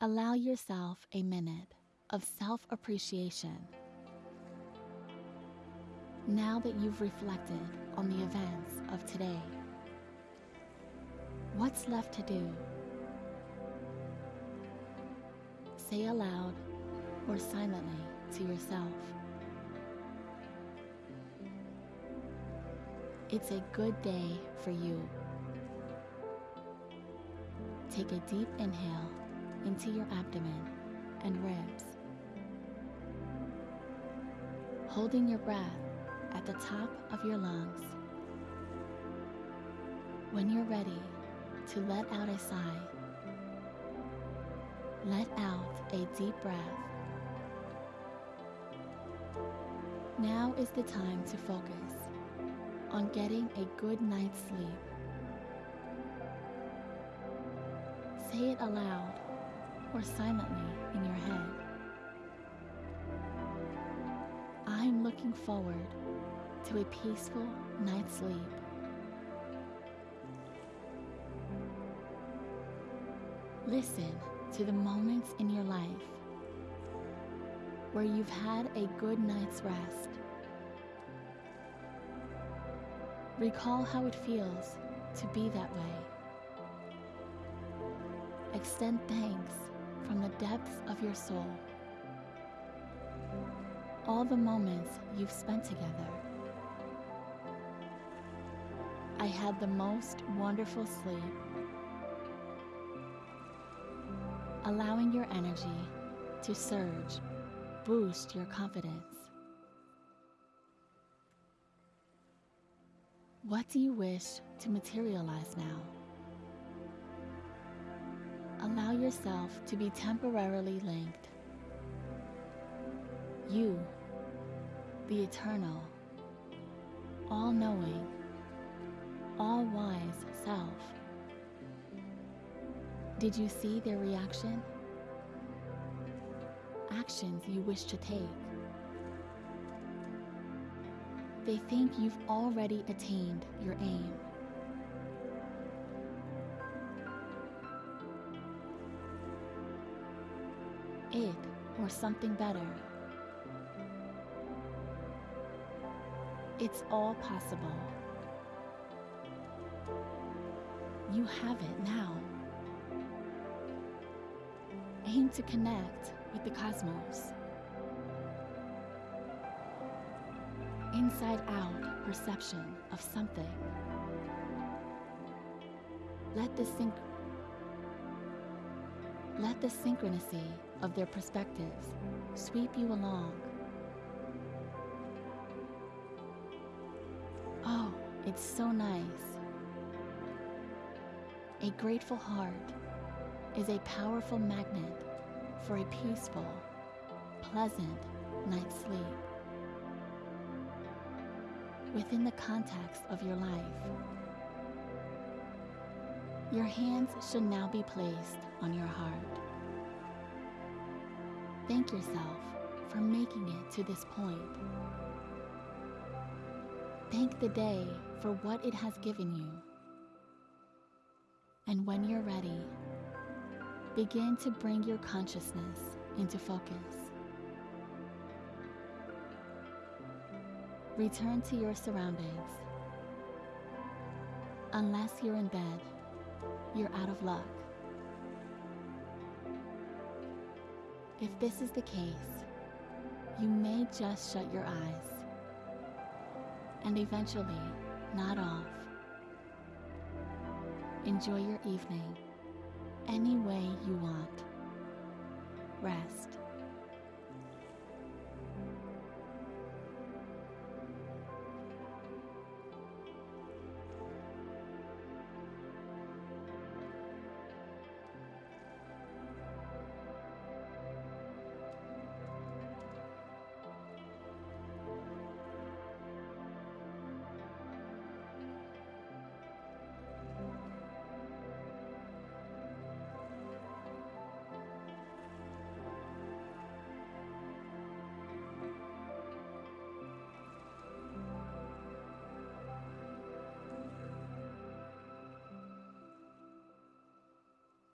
Allow yourself a minute of self appreciation. Now that you've reflected on the events of today, what's left to do? Say aloud or silently to yourself. It's a good day for you. Take a deep inhale into your abdomen and ribs. Holding your breath at the top of your lungs. When you're ready to let out a sigh, let out a deep breath. Now is the time to focus on getting a good night's sleep. Say it aloud or silently in your head. I'm looking forward to a peaceful night's sleep. Listen to the moments in your life where you've had a good night's rest. Recall how it feels to be that way. Extend thanks from the depths of your soul. All the moments you've spent together. I had the most wonderful sleep. Allowing your energy to surge, boost your confidence. What do you wish to materialize now? Allow yourself to be temporarily linked. You, the eternal, all knowing, all wise self. Did you see their reaction? Actions you wish to take. They think you've already attained your aim. It or something better. It's all possible. You have it now. Aim to connect with the cosmos. Inside out perception of something. Let the synch let the synchronicity of their perspectives sweep you along. Oh, it's so nice. A grateful heart is a powerful magnet for a peaceful, pleasant night's sleep. Within the context of your life, your hands should now be placed on your heart. Thank yourself for making it to this point. Thank the day for what it has given you. And when you're ready, begin to bring your consciousness into focus. Return to your surroundings. Unless you're in bed, you're out of luck. If this is the case, you may just shut your eyes and eventually nod off. Enjoy your evening any way you want. Rest.